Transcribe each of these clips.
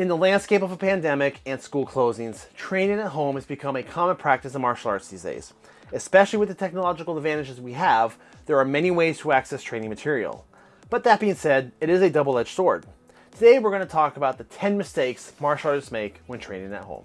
In the landscape of a pandemic and school closings, training at home has become a common practice in martial arts these days. Especially with the technological advantages we have, there are many ways to access training material. But that being said, it is a double-edged sword. Today we're going to talk about the 10 mistakes martial artists make when training at home.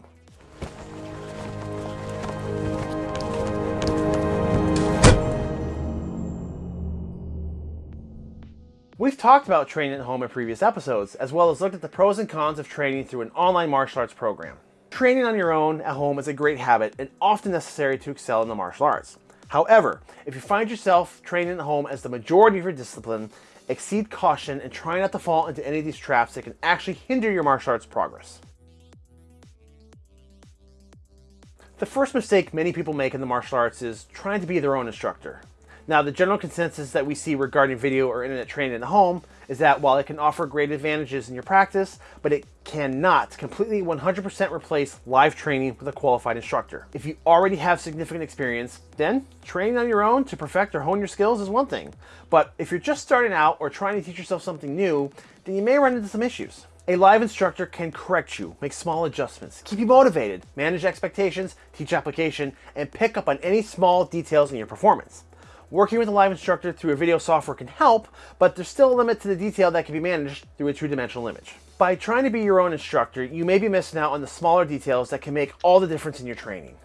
We've talked about training at home in previous episodes, as well as looked at the pros and cons of training through an online martial arts program. Training on your own at home is a great habit and often necessary to excel in the martial arts. However, if you find yourself training at home as the majority of your discipline, exceed caution and try not to fall into any of these traps that can actually hinder your martial arts progress. The first mistake many people make in the martial arts is trying to be their own instructor. Now, the general consensus that we see regarding video or internet training in the home is that while it can offer great advantages in your practice, but it cannot completely 100% replace live training with a qualified instructor. If you already have significant experience, then training on your own to perfect or hone your skills is one thing. But if you're just starting out or trying to teach yourself something new, then you may run into some issues. A live instructor can correct you, make small adjustments, keep you motivated, manage expectations, teach application, and pick up on any small details in your performance. Working with a live instructor through a video software can help, but there's still a limit to the detail that can be managed through a two-dimensional image. By trying to be your own instructor, you may be missing out on the smaller details that can make all the difference in your training.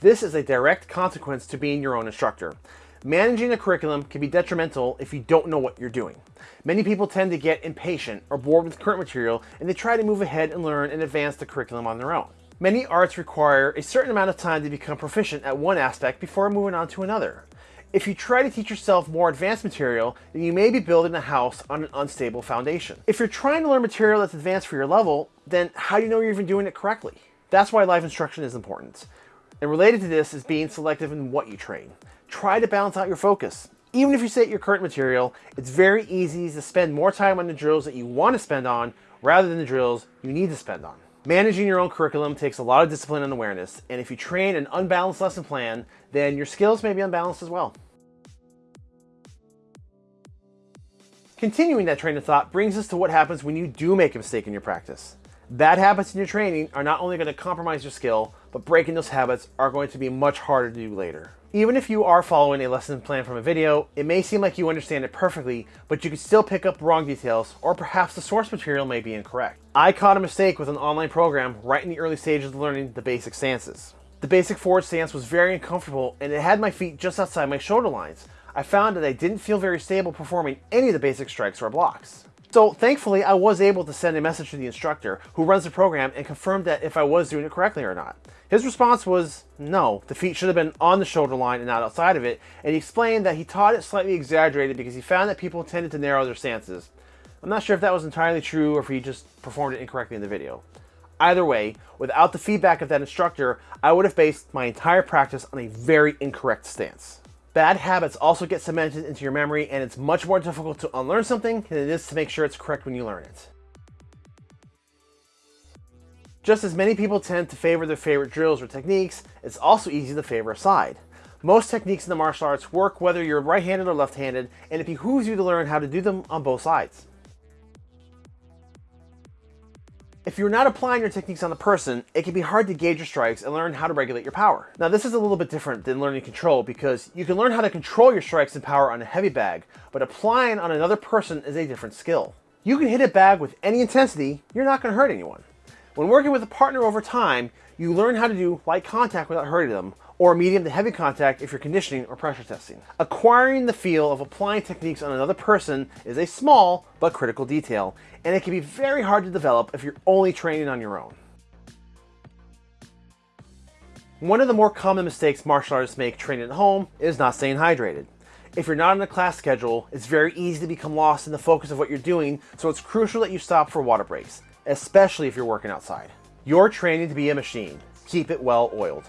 This is a direct consequence to being your own instructor. Managing a curriculum can be detrimental if you don't know what you're doing. Many people tend to get impatient or bored with current material and they try to move ahead and learn and advance the curriculum on their own. Many arts require a certain amount of time to become proficient at one aspect before moving on to another. If you try to teach yourself more advanced material, then you may be building a house on an unstable foundation. If you're trying to learn material that's advanced for your level, then how do you know you're even doing it correctly? That's why live instruction is important. And related to this is being selective in what you train. Try to balance out your focus. Even if you say your current material, it's very easy to spend more time on the drills that you want to spend on rather than the drills you need to spend on. Managing your own curriculum takes a lot of discipline and awareness, and if you train an unbalanced lesson plan, then your skills may be unbalanced as well. Continuing that train of thought brings us to what happens when you do make a mistake in your practice. Bad habits in your training are not only going to compromise your skill, but breaking those habits are going to be much harder to do later. Even if you are following a lesson plan from a video, it may seem like you understand it perfectly, but you could still pick up wrong details, or perhaps the source material may be incorrect. I caught a mistake with an online program right in the early stages of learning the basic stances. The basic forward stance was very uncomfortable and it had my feet just outside my shoulder lines. I found that I didn't feel very stable performing any of the basic strikes or blocks. So thankfully I was able to send a message to the instructor who runs the program and confirmed that if I was doing it correctly or not. His response was no, the feet should have been on the shoulder line and not outside of it, and he explained that he taught it slightly exaggerated because he found that people tended to narrow their stances. I'm not sure if that was entirely true or if he just performed it incorrectly in the video. Either way, without the feedback of that instructor, I would have based my entire practice on a very incorrect stance. Bad habits also get cemented into your memory and it's much more difficult to unlearn something than it is to make sure it's correct when you learn it. Just as many people tend to favor their favorite drills or techniques, it's also easy to favor a side. Most techniques in the martial arts work whether you're right-handed or left-handed, and it behooves you to learn how to do them on both sides. If you're not applying your techniques on the person, it can be hard to gauge your strikes and learn how to regulate your power. Now this is a little bit different than learning control because you can learn how to control your strikes and power on a heavy bag, but applying on another person is a different skill. You can hit a bag with any intensity, you're not going to hurt anyone. When working with a partner over time, you learn how to do light contact without hurting them, or medium to heavy contact if you're conditioning or pressure testing. Acquiring the feel of applying techniques on another person is a small but critical detail, and it can be very hard to develop if you're only training on your own. One of the more common mistakes martial artists make training at home is not staying hydrated. If you're not on a class schedule, it's very easy to become lost in the focus of what you're doing, so it's crucial that you stop for water breaks especially if you're working outside. You're training to be a machine. Keep it well oiled.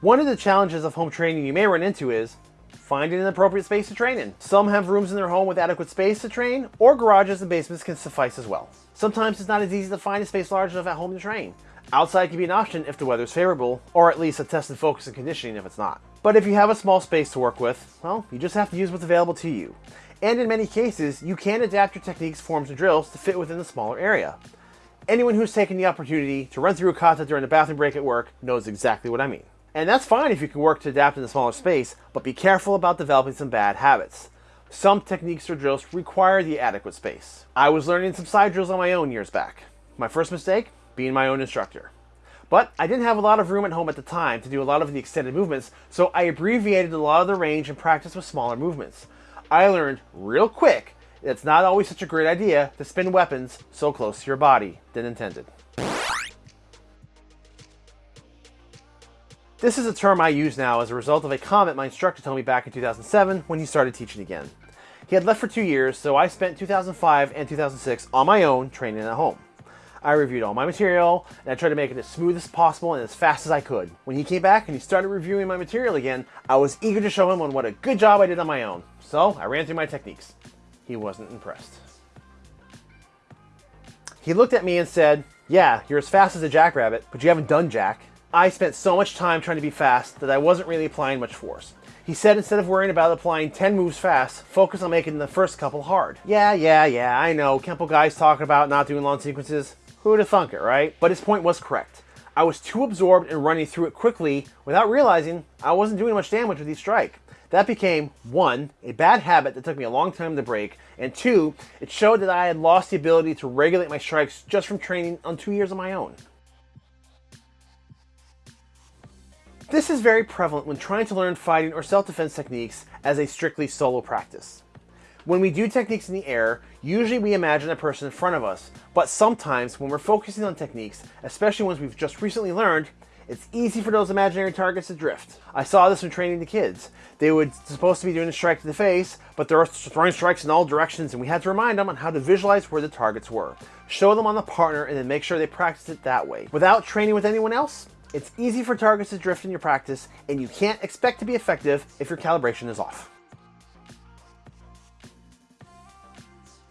One of the challenges of home training you may run into is finding an appropriate space to train in. Some have rooms in their home with adequate space to train, or garages and basements can suffice as well. Sometimes it's not as easy to find a space large enough at home to train. Outside can be an option if the weather is favorable, or at least a test and focus and conditioning if it's not. But if you have a small space to work with, well, you just have to use what's available to you. And in many cases, you can adapt your techniques, forms, and drills to fit within the smaller area. Anyone who's taken the opportunity to run through a kata during a bathroom break at work knows exactly what I mean. And that's fine if you can work to adapt in a smaller space, but be careful about developing some bad habits. Some techniques or drills require the adequate space. I was learning some sai drills on my own years back. My first mistake, being my own instructor. But I didn't have a lot of room at home at the time to do a lot of the extended movements, so I abbreviated a lot of the range and practiced with smaller movements. I learned real quick that it's not always such a great idea to spin weapons so close to your body than intended. This is a term I use now as a result of a comment my instructor told me back in 2007 when he started teaching again. He had left for two years, so I spent 2005 and 2006 on my own training at home. I reviewed all my material, and I tried to make it as smooth as possible and as fast as I could. When he came back and he started reviewing my material again, I was eager to show him on what a good job I did on my own. So I ran through my techniques. He wasn't impressed. He looked at me and said, yeah, you're as fast as a jackrabbit, but you haven't done jack. I spent so much time trying to be fast that I wasn't really applying much force. He said instead of worrying about applying 10 moves fast, focus on making the first couple hard. Yeah, yeah, yeah, I know, Kempo guys talking about not doing long sequences. Who'd have thunk it, right? But his point was correct. I was too absorbed in running through it quickly without realizing I wasn't doing much damage with each strike. That became, one, a bad habit that took me a long time to break, and two, it showed that I had lost the ability to regulate my strikes just from training on two years of my own. This is very prevalent when trying to learn fighting or self-defense techniques as a strictly solo practice. When we do techniques in the air, usually we imagine a person in front of us, but sometimes when we're focusing on techniques, especially ones we've just recently learned, it's easy for those imaginary targets to drift. I saw this when training the kids. They were supposed to be doing a strike to the face, but they're throwing strikes in all directions and we had to remind them on how to visualize where the targets were. Show them on the partner and then make sure they practice it that way. Without training with anyone else, it's easy for targets to drift in your practice, and you can't expect to be effective if your calibration is off.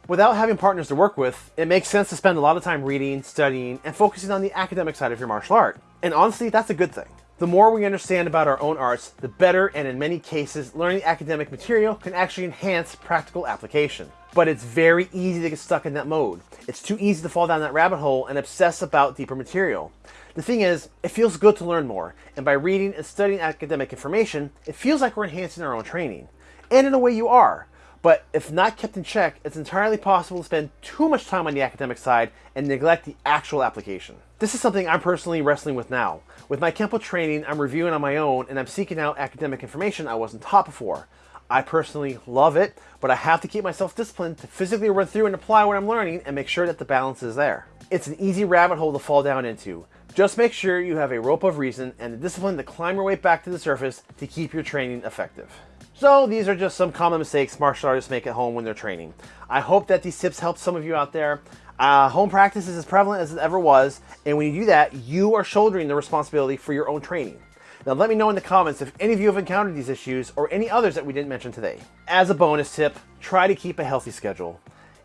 Without having partners to work with, it makes sense to spend a lot of time reading, studying, and focusing on the academic side of your martial art. And honestly, that's a good thing. The more we understand about our own arts, the better, and in many cases, learning academic material can actually enhance practical application. But it's very easy to get stuck in that mode. It's too easy to fall down that rabbit hole and obsess about deeper material. The thing is, it feels good to learn more, and by reading and studying academic information, it feels like we're enhancing our own training. And in a way you are. But if not kept in check, it's entirely possible to spend too much time on the academic side and neglect the actual application. This is something I'm personally wrestling with now. With my Kempo training, I'm reviewing on my own and I'm seeking out academic information I wasn't taught before. I personally love it, but I have to keep myself disciplined to physically run through and apply what I'm learning and make sure that the balance is there. It's an easy rabbit hole to fall down into. Just make sure you have a rope of reason and the discipline to climb your way back to the surface to keep your training effective. So these are just some common mistakes martial artists make at home when they're training. I hope that these tips help some of you out there. Uh, home practice is as prevalent as it ever was, and when you do that, you are shouldering the responsibility for your own training. Now let me know in the comments if any of you have encountered these issues or any others that we didn't mention today. As a bonus tip, try to keep a healthy schedule.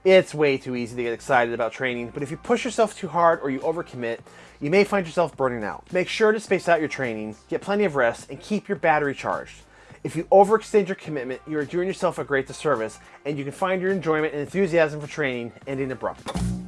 It's way too easy to get excited about training, but if you push yourself too hard or you overcommit, you may find yourself burning out. Make sure to space out your training, get plenty of rest, and keep your battery charged. If you overextend your commitment, you are doing yourself a great disservice, and you can find your enjoyment and enthusiasm for training ending abruptly.